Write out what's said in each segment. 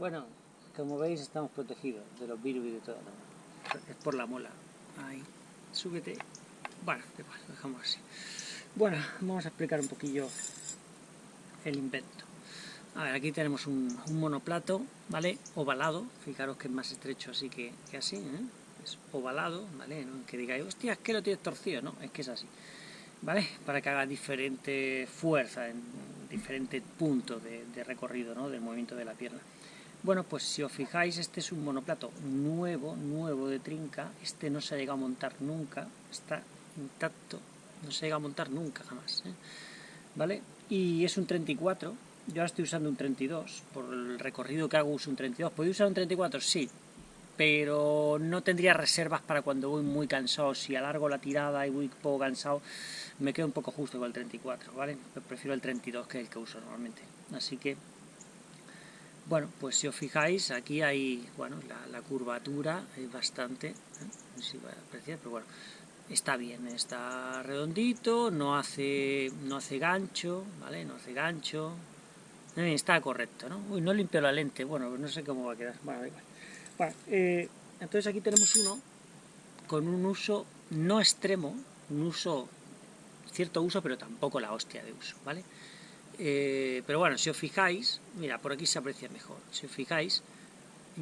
Bueno, como veis estamos protegidos de los virus y de todo. Es por la mola. Ahí, súbete. Bueno, lo dejamos así. Bueno, vamos a explicar un poquillo el invento. A ver, aquí tenemos un, monoplato, ¿vale? Ovalado, fijaros que es más estrecho así que, así, ¿eh? Es ovalado, ¿vale? Que digáis, hostia, es que lo tienes torcido, no, es que es así. ¿Vale? Para que haga diferente fuerza en diferentes puntos de, de recorrido, ¿no? Del movimiento de la pierna. Bueno, pues si os fijáis, este es un monoplato nuevo, nuevo de trinca, este no se ha llegado a montar nunca, está intacto, no se llega a montar nunca jamás, ¿eh? ¿vale? Y es un 34, yo ahora estoy usando un 32, por el recorrido que hago uso un 32, ¿puedo usar un 34? Sí, pero no tendría reservas para cuando voy muy cansado, si alargo la tirada y voy poco cansado, me quedo un poco justo con el 34, ¿vale? Prefiero el 32 que el que uso normalmente, así que bueno, pues si os fijáis, aquí hay, bueno, la, curvatura es bastante, ¿eh? no sé si va a apreciar, pero bueno, está bien, está redondito, no hace, no hace gancho, ¿vale? No hace gancho, está correcto, ¿no? Uy, no limpio la lente, bueno, no sé cómo va a quedar, bueno, igual. Bueno, eh, entonces aquí tenemos uno con un uso no extremo, un uso, cierto uso, pero tampoco la hostia de uso, ¿vale? Eh, pero bueno, si os fijáis, mira, por aquí se aprecia mejor, si os fijáis,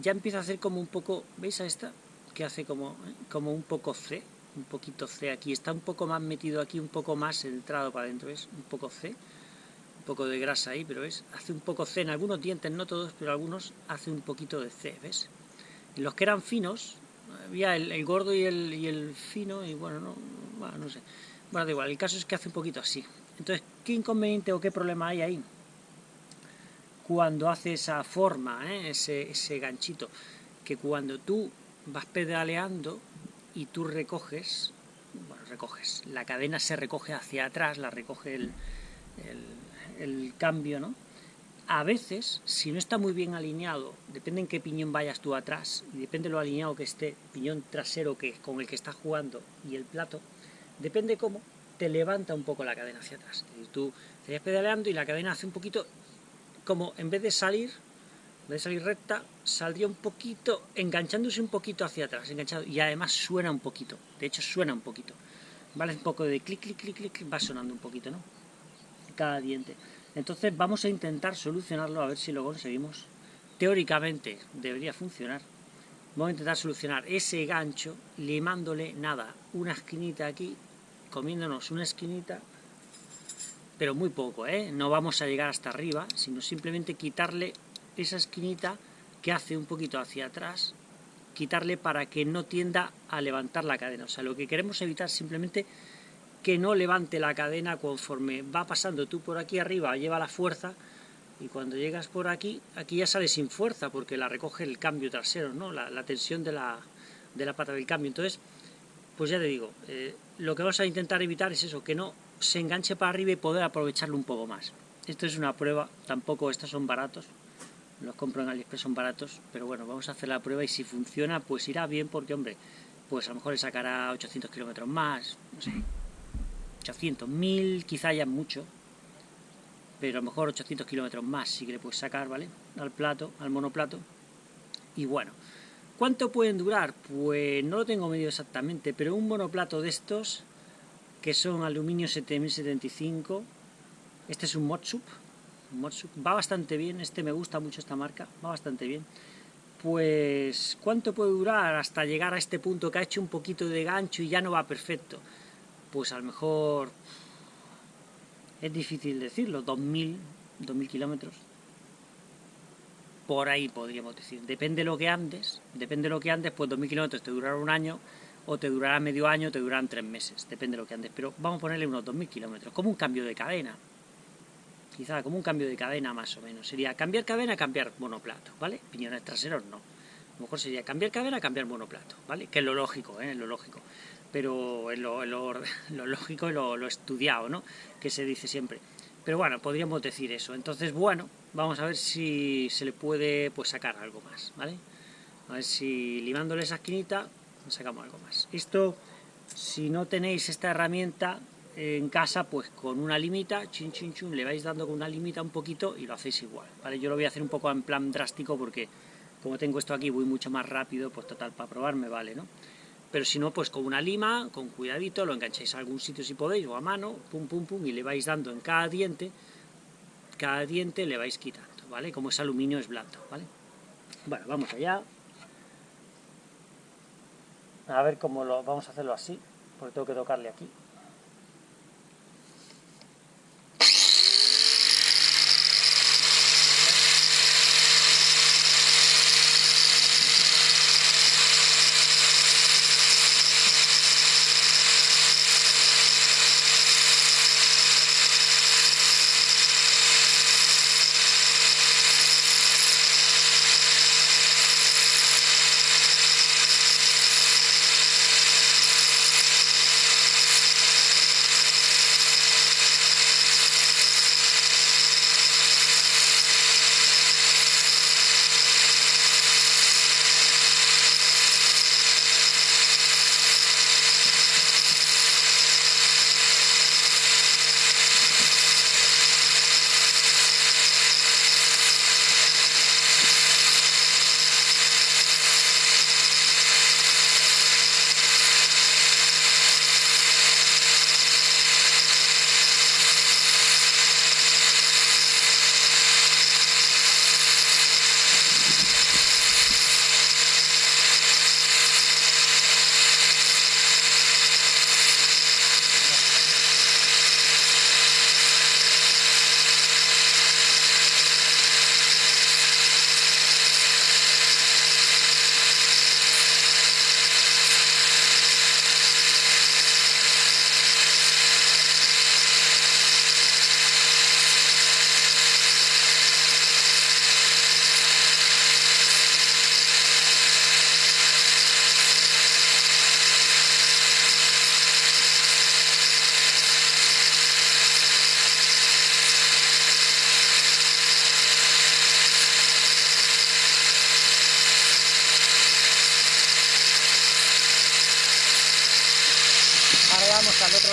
ya empieza a hacer como un poco, ¿veis a esta? Que hace como, eh, como un poco C, un poquito C aquí, está un poco más metido aquí, un poco más entrado para adentro, ¿ves? Un poco C, un poco de grasa ahí, pero ¿ves? Hace un poco C, en algunos dientes, no todos, pero algunos hace un poquito de C, ¿ves? Y los que eran finos, había el, gordo y el, y el, fino, y bueno, no, bueno, no sé, bueno, da igual, el caso es que hace un poquito así, entonces, ¿qué inconveniente o qué problema hay ahí? Cuando hace esa forma, ¿eh? ese, ganchito, que cuando tú vas pedaleando y tú recoges, bueno, recoges, la cadena se recoge hacia atrás, la recoge el, el, cambio, ¿no? A veces, si no está muy bien alineado, depende en qué piñón vayas tú atrás, y depende lo alineado que esté, piñón trasero que, con el que estás jugando y el plato, depende cómo, te levanta un poco la cadena hacia atrás. Tú estarías pedaleando y la cadena hace un poquito, como en vez de salir, de salir recta, saldría un poquito, enganchándose un poquito hacia atrás, enganchado, y además suena un poquito, de hecho suena un poquito. ¿Vale? Un poco de clic, clic, clic, clic, va sonando un poquito, ¿no? Cada diente. Entonces vamos a intentar solucionarlo, a ver si lo conseguimos. Teóricamente debería funcionar. Vamos a intentar solucionar ese gancho limándole, nada, una esquinita aquí comiéndonos una esquinita, pero muy poco, ¿eh? no vamos a llegar hasta arriba, sino simplemente quitarle esa esquinita que hace un poquito hacia atrás, quitarle para que no tienda a levantar la cadena. O sea, lo que queremos evitar simplemente que no levante la cadena conforme va pasando tú por aquí arriba, lleva la fuerza, y cuando llegas por aquí, aquí ya sale sin fuerza, porque la recoge el cambio trasero, ¿no? la, tensión de la, de la pata del cambio. Entonces, pues ya te digo, eh, lo que vamos a intentar evitar es eso, que no se enganche para arriba y poder aprovecharlo un poco más. Esto es una prueba, tampoco estos son baratos, los compro en AliExpress, son baratos, pero bueno, vamos a hacer la prueba y si funciona, pues irá bien, porque hombre, pues a lo mejor le sacará 800 kilómetros más, no sé, 800, 1000 quizá ya mucho, pero a lo mejor 800 kilómetros más sí que le puedes sacar, ¿vale? Al plato, al monoplato, y bueno, ¿Cuánto pueden durar? Pues no lo tengo medio exactamente, pero un monoplato de estos, que son aluminio 7075, este es un Motsup, va bastante bien, este me gusta mucho esta marca, va bastante bien. Pues, ¿cuánto puede durar hasta llegar a este punto que ha hecho un poquito de gancho y ya no va perfecto? Pues a lo mejor es difícil decirlo, 2000, 2000 kilómetros, por ahí podríamos decir. Depende de lo que andes, depende de lo que andes, pues 2.000 kilómetros te durará un año, o te durará medio año, te durarán tres meses, depende de lo que andes. Pero vamos a ponerle unos 2.000 kilómetros, como un cambio de cadena. Quizá como un cambio de cadena más o menos. Sería cambiar cadena, cambiar monoplato, ¿vale? Piñones traseros no. A lo mejor sería cambiar cadena, cambiar monoplato, ¿vale? Que es lo lógico, ¿eh? Es lo lógico. Pero es lo, lógico y lo, lo estudiado, ¿no? Que se dice siempre. Pero bueno, podríamos decir eso. Entonces, bueno, vamos a ver si se le puede pues sacar algo más, ¿vale? A ver si limándole esa esquinita sacamos algo más. Esto, si no tenéis esta herramienta, en casa, pues con una limita, chin chin chun, le vais dando con una limita un poquito y lo hacéis igual, ¿vale? Yo lo voy a hacer un poco en plan drástico porque como tengo esto aquí voy mucho más rápido, pues total, para probarme vale, ¿no? Pero si no, pues con una lima, con cuidadito, lo engancháis a algún sitio si podéis, o a mano, pum pum pum, y le vais dando en cada diente, cada diente le vais quitando, ¿vale? Como es aluminio es blando, ¿vale? Bueno, vamos allá. A ver cómo lo... vamos a hacerlo así, porque tengo que tocarle aquí.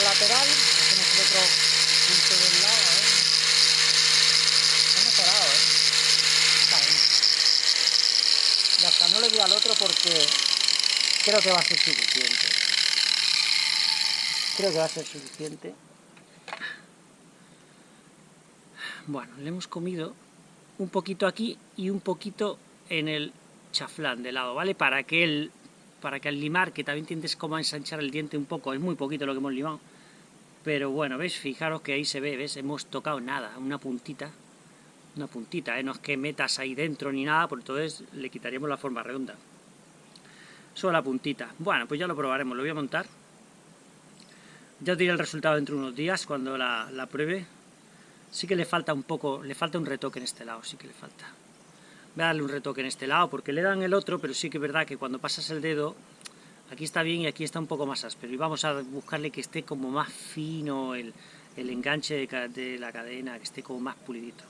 Lateral, hacemos el otro punto del lado, a ver. Ha mejorado, ¿eh? Está, no le doy al otro porque creo que va a ser suficiente. Creo que va a ser suficiente. Bueno, le hemos comido un poquito aquí y un poquito en el chaflán de lado, ¿vale? Para que el para que al limar, que también tienes como a ensanchar el diente un poco, es muy poquito lo que hemos limado, pero bueno, ¿ves? Fijaros que ahí se ve, ¿ves? Hemos tocado nada, una puntita, una puntita, ¿eh? No es que metas ahí dentro ni nada, porque entonces le quitaríamos la forma redonda. Solo la puntita. Bueno, pues ya lo probaremos, lo voy a montar. Ya os diré el resultado dentro de unos días, cuando la, la pruebe. Sí que le falta un poco, le falta un retoque en este lado, sí que le falta. Voy a darle un retoque en este lado, porque le dan el otro, pero sí que es verdad que cuando pasas el dedo, aquí está bien y aquí está un poco más áspero. Y vamos a buscarle que esté como más fino el, enganche de, de la cadena, que esté como más pulidito.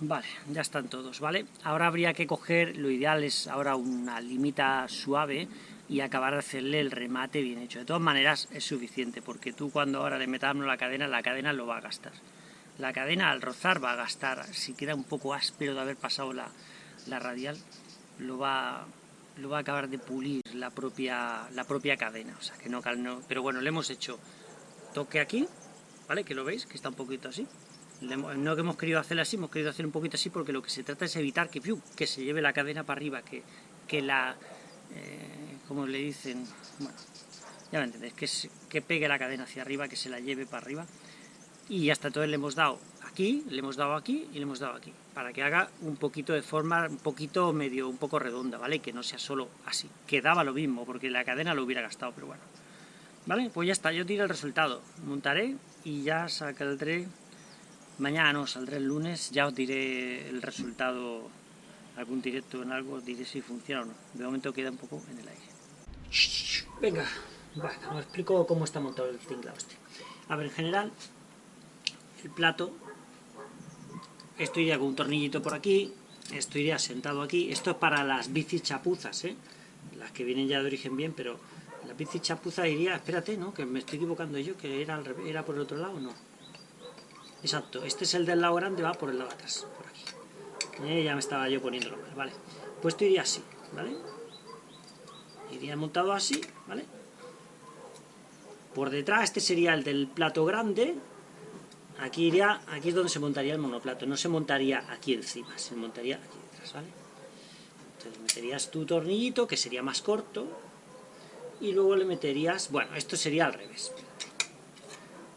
Vale, ya están todos, ¿vale? Ahora habría que coger, lo ideal es ahora una limita suave y acabar de hacerle el remate bien hecho. De todas maneras es suficiente, porque tú cuando ahora le metamos la cadena, la cadena lo va a gastar. La cadena al rozar va a gastar, si queda un poco áspero de haber pasado la, la radial, lo va, lo va a acabar de pulir la propia, la propia cadena. O sea, que no, no, pero bueno, le hemos hecho toque aquí, ¿vale? Que lo veis, que está un poquito así. No que hemos querido hacer así, hemos querido hacer un poquito así porque lo que se trata es evitar que, que se lleve la cadena para arriba, que, que la, eh, como le dicen, bueno, ya me entendéis, que, que pegue la cadena hacia arriba, que se la lleve para arriba. Y hasta entonces le hemos dado aquí, le hemos dado aquí y le hemos dado aquí, para que haga un poquito de forma, un poquito medio, un poco redonda, ¿vale? Que no sea solo así. Quedaba lo mismo, porque la cadena lo hubiera gastado, pero bueno. ¿Vale? Pues ya está, yo tiro el resultado. Montaré y ya saldré... Mañana no, saldré el lunes, ya os diré el resultado, algún directo en algo, diré si funciona o no. De momento queda un poco en el aire. Venga, bueno, os explico cómo está montado el tinglado este. A ver, en general, el plato, esto iría con un tornillito por aquí, esto iría sentado aquí. Esto es para las bicis chapuzas, ¿eh? Las que vienen ya de origen bien, pero la bici chapuza iría, espérate, ¿no? Que me estoy equivocando yo, que era, era por el otro lado, ¿no? Exacto, este es el del lado grande, va por el lado atrás, por aquí. Eh, ya me estaba yo poniéndolo mal, ¿vale? Pues esto iría así, ¿vale? Iría montado así, ¿vale? Por detrás, este sería el del plato grande. Aquí iría, aquí es donde se montaría el monoplato, no se montaría aquí encima, se montaría aquí detrás, ¿vale? Entonces meterías tu tornillito, que sería más corto, y luego le meterías, bueno, esto sería al revés,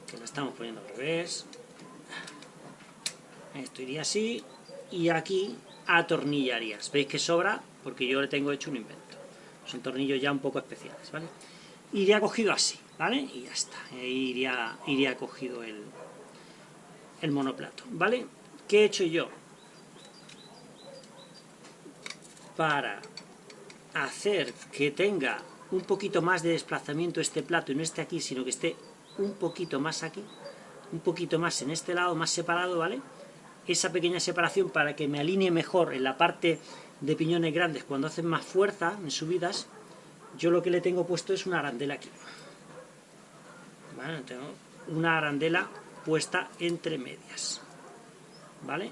que lo estamos poniendo al revés, esto iría así, y aquí atornillarías, veis que sobra, porque yo le tengo hecho un invento, son tornillos ya un poco especiales, ¿vale? Iría cogido así, ¿vale? Y ya está, iría, iría cogido el, el monoplato, ¿vale? ¿Qué he hecho yo? Para hacer que tenga un poquito más de desplazamiento este plato y no esté aquí, sino que esté un poquito más aquí, un poquito más en este lado, más separado, ¿vale? Esa pequeña separación para que me alinee mejor en la parte de piñones grandes cuando hacen más fuerza en subidas, yo lo que le tengo puesto es una arandela aquí. ¿Vale? Tengo una arandela puesta entre medias. ¿Vale?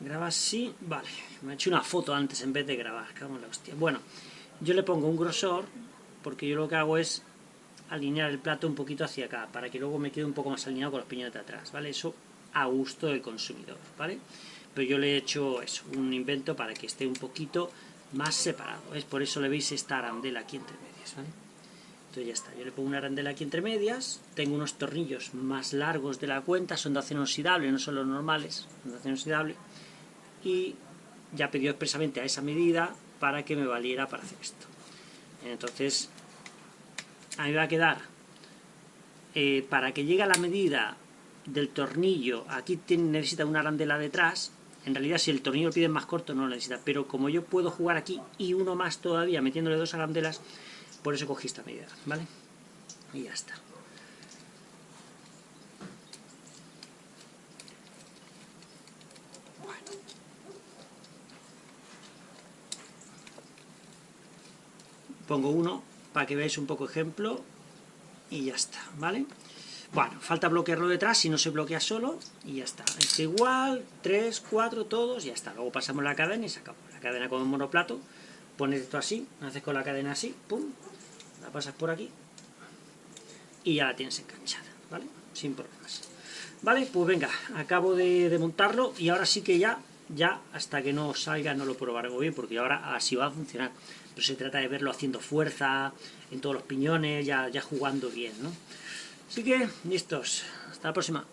Graba así, vale. Me he hecho una foto antes en vez de grabar, cago la hostia. Bueno, yo le pongo un grosor, porque yo lo que hago es alinear el plato un poquito hacia acá, para que luego me quede un poco más alineado con los piñones de atrás, ¿vale? Eso a gusto del consumidor, ¿vale? Pero yo le he hecho eso, un invento para que esté un poquito más separado, es por eso le veis esta arandela aquí entre medias, ¿vale? Entonces ya está, yo le pongo una arandela aquí entre medias, tengo unos tornillos más largos de la cuenta, son de acero inoxidable, no son los normales, son de acero inoxidable, y ya pidió expresamente a esa medida para que me valiera para hacer esto. Entonces, a mí va a quedar, eh, para que llegue a la medida del tornillo, aquí tiene, necesita una arandela detrás, en realidad si el tornillo lo pide más corto no lo necesita, pero como yo puedo jugar aquí y uno más todavía metiéndole dos arandelas, por eso cogí esta medida, ¿vale? Y ya está. pongo uno para que veáis un poco ejemplo y ya está, ¿vale? Bueno, falta bloquearlo detrás, si no se bloquea solo, y ya está. Es igual, 3, 4, todos, y ya está. Luego pasamos la cadena y sacamos la cadena con el monoplato, pones esto así, haces con la cadena así, pum, la pasas por aquí, y ya la tienes enganchada, ¿vale? Sin problemas. Vale, pues venga, acabo de, de montarlo, y ahora sí que ya, ya, hasta que no salga, no lo probaré muy bien, porque ahora así va a funcionar pero se trata de verlo haciendo fuerza en todos los piñones, ya, ya jugando bien, ¿no? Así que, listos, hasta la próxima.